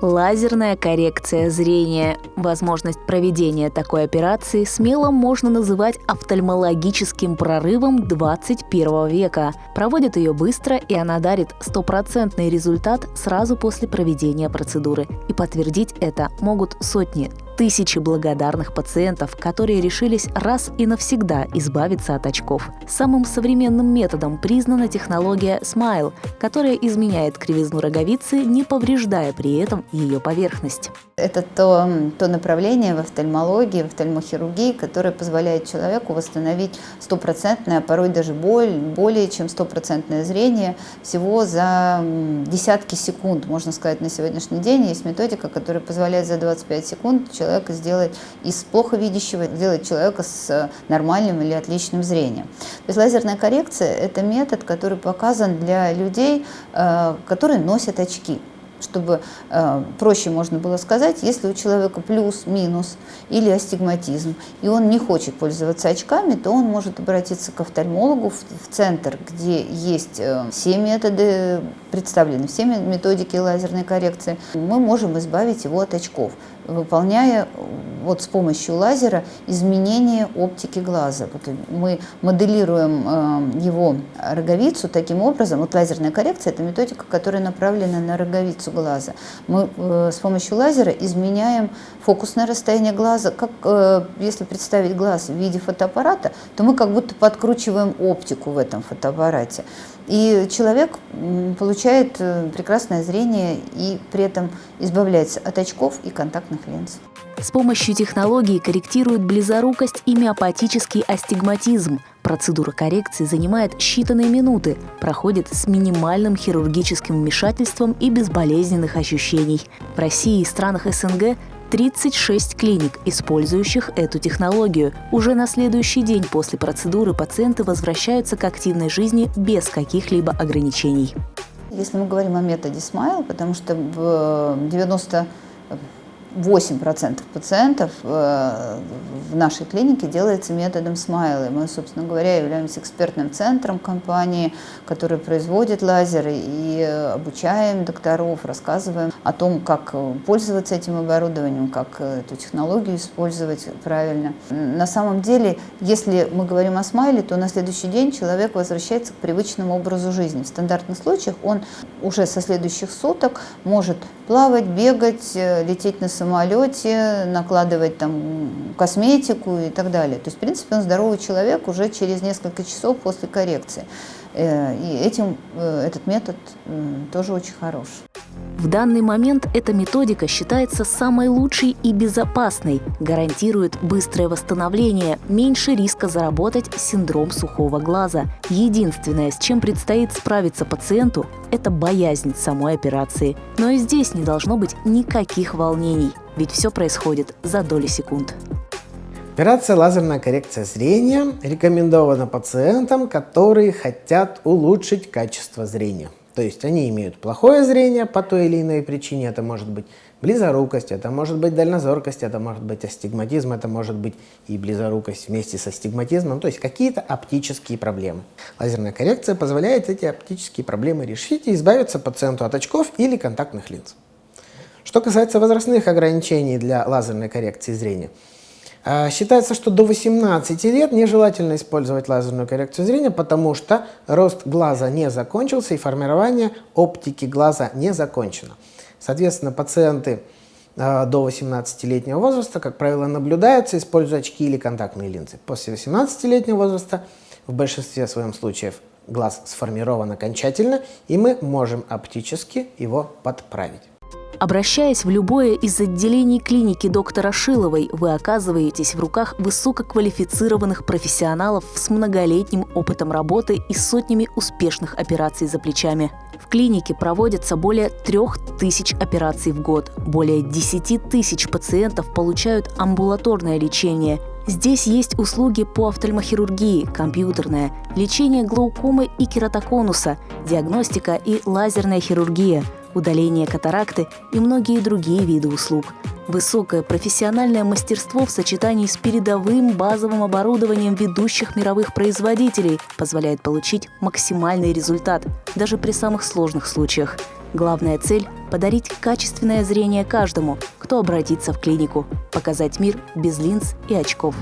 лазерная коррекция зрения. Возможность проведения такой операции смело можно называть офтальмологическим прорывом 21 века. Проводят ее быстро, и она дарит стопроцентный результат сразу после проведения процедуры. И подтвердить это могут сотни тысячи благодарных пациентов, которые решились раз и навсегда избавиться от очков. Самым современным методом признана технология Smile, которая изменяет кривизну роговицы, не повреждая при этом ее поверхность. Это то, то направление в офтальмологии, в офтальмохирургии, которое позволяет человеку восстановить стопроцентное, а порой даже боль, более чем стопроцентное зрение всего за десятки секунд, можно сказать, на сегодняшний день. Есть методика, которая позволяет за 25 секунд человеку человека сделать из плохо видящего, сделать человека с нормальным или отличным зрением. То есть лазерная коррекция – это метод, который показан для людей, э, которые носят очки чтобы э, проще можно было сказать, если у человека плюс, минус или астигматизм, и он не хочет пользоваться очками, то он может обратиться к офтальмологу в, в центр, где есть э, все методы представлены, все методики лазерной коррекции. Мы можем избавить его от очков, выполняя вот с помощью лазера изменение оптики глаза. Вот мы моделируем э, его роговицу таким образом. Вот лазерная коррекция – это методика, которая направлена на роговицу глаза. Мы э, с помощью лазера изменяем фокусное расстояние глаза. Как э, если представить глаз в виде фотоаппарата, то мы как будто подкручиваем оптику в этом фотоаппарате. И человек получает прекрасное зрение и при этом избавляется от очков и контактных линз. С помощью технологии корректируют близорукость и миопатический астигматизм. Процедура коррекции занимает считанные минуты, проходит с минимальным хирургическим вмешательством и без болезненных ощущений. В России и странах СНГ 36 клиник, использующих эту технологию. Уже на следующий день после процедуры пациенты возвращаются к активной жизни без каких-либо ограничений. Если мы говорим о методе Smile, потому что в 90 8% пациентов э, в нашей клинике делается методом смайла. Мы, собственно говоря, являемся экспертным центром компании, который производит лазеры и обучаем докторов, рассказываем о том, как пользоваться этим оборудованием, как эту технологию использовать правильно. На самом деле, если мы говорим о смайле, то на следующий день человек возвращается к привычному образу жизни. В стандартных случаях он уже со следующих суток может плавать, бегать, э, лететь на самолете, накладывать там косметику и так далее. То есть, в принципе, он здоровый человек уже через несколько часов после коррекции. Э, и этим э, этот метод тоже очень хорош. В данный момент эта методика считается самой лучшей и безопасной, гарантирует быстрое восстановление, меньше риска заработать синдром сухого глаза. Единственное, с чем предстоит справиться пациенту, это боязнь самой операции. Но и здесь не должно быть никаких волнений, ведь все происходит за доли секунд. Операция лазерная коррекция зрения рекомендована пациентам, которые хотят улучшить качество зрения. То есть они имеют плохое зрение по той или иной причине. Это может быть близорукость, это может быть дальнозоркость, это может быть астигматизм, это может быть и близорукость вместе с астигматизмом. То есть какие-то оптические проблемы. Лазерная коррекция позволяет эти оптические проблемы решить и избавиться пациенту от очков или контактных линз. Что касается возрастных ограничений для лазерной коррекции зрения, Считается, что до 18 лет нежелательно использовать лазерную коррекцию зрения, потому что рост глаза не закончился и формирование оптики глаза не закончено. Соответственно, пациенты а, до 18-летнего возраста, как правило, наблюдаются, используя очки или контактные линзы. После 18-летнего возраста в большинстве своем случаев глаз сформирован окончательно, и мы можем оптически его подправить. Обращаясь в любое из отделений клиники доктора Шиловой, вы оказываетесь в руках высококвалифицированных профессионалов с многолетним опытом работы и сотнями успешных операций за плечами. В клинике проводятся более трех тысяч операций в год. Более 10 тысяч пациентов получают амбулаторное лечение. Здесь есть услуги по офтальмохирургии, компьютерное, лечение глаукомы и кератоконуса, диагностика и лазерная хирургия – удаление катаракты и многие другие виды услуг. Высокое профессиональное мастерство в сочетании с передовым базовым оборудованием ведущих мировых производителей позволяет получить максимальный результат даже при самых сложных случаях. Главная цель – подарить качественное зрение каждому, кто обратится в клинику, показать мир без линз и очков.